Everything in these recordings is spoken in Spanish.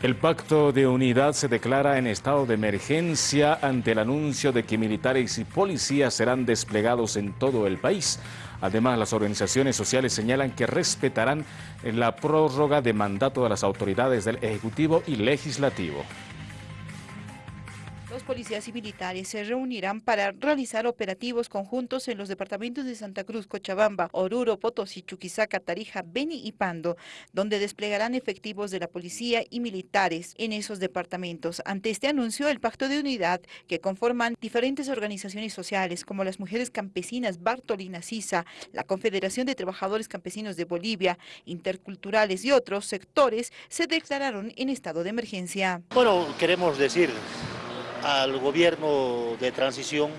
El pacto de unidad se declara en estado de emergencia ante el anuncio de que militares y policías serán desplegados en todo el país. Además, las organizaciones sociales señalan que respetarán la prórroga de mandato de las autoridades del Ejecutivo y Legislativo policías y militares se reunirán para realizar operativos conjuntos en los departamentos de Santa Cruz, Cochabamba, Oruro, Potosí, Chuquisaca, Tarija, Beni y Pando, donde desplegarán efectivos de la policía y militares en esos departamentos. Ante este anuncio, el Pacto de Unidad, que conforman diferentes organizaciones sociales como las Mujeres Campesinas Bartolina Sisa, la Confederación de Trabajadores Campesinos de Bolivia, interculturales y otros sectores, se declararon en estado de emergencia. Bueno, queremos decir al gobierno de transición,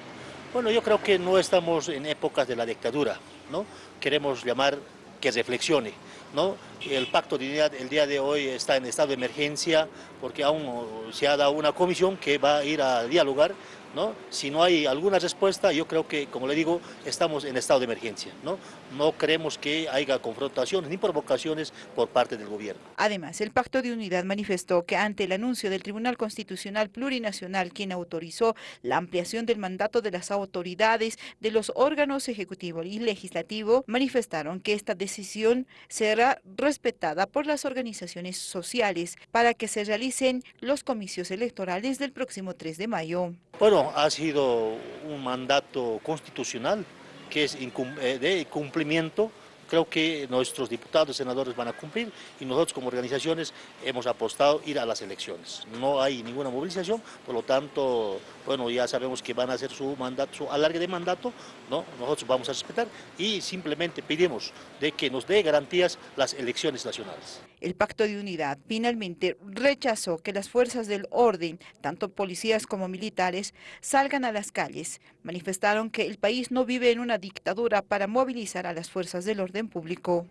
bueno, yo creo que no estamos en épocas de la dictadura, ¿no? Queremos llamar que reflexione, ¿no? El pacto de unidad el día de hoy está en estado de emergencia porque aún se ha dado una comisión que va a ir a dialogar ¿no? Si no hay alguna respuesta, yo creo que, como le digo, estamos en estado de emergencia. No, no creemos que haya confrontaciones ni provocaciones por parte del gobierno. Además, el Pacto de Unidad manifestó que ante el anuncio del Tribunal Constitucional Plurinacional, quien autorizó la ampliación del mandato de las autoridades de los órganos ejecutivo y legislativo, manifestaron que esta decisión será respetada por las organizaciones sociales para que se realicen los comicios electorales del próximo 3 de mayo. Bueno, ha sido un mandato constitucional que es eh, de cumplimiento creo que nuestros diputados, senadores van a cumplir y nosotros como organizaciones hemos apostado ir a las elecciones. No hay ninguna movilización, por lo tanto, bueno, ya sabemos que van a hacer su mandato, su alargue de mandato, ¿no? nosotros vamos a respetar y simplemente pedimos de que nos dé garantías las elecciones nacionales. El Pacto de Unidad finalmente rechazó que las fuerzas del orden, tanto policías como militares, salgan a las calles. Manifestaron que el país no vive en una dictadura para movilizar a las fuerzas del orden público.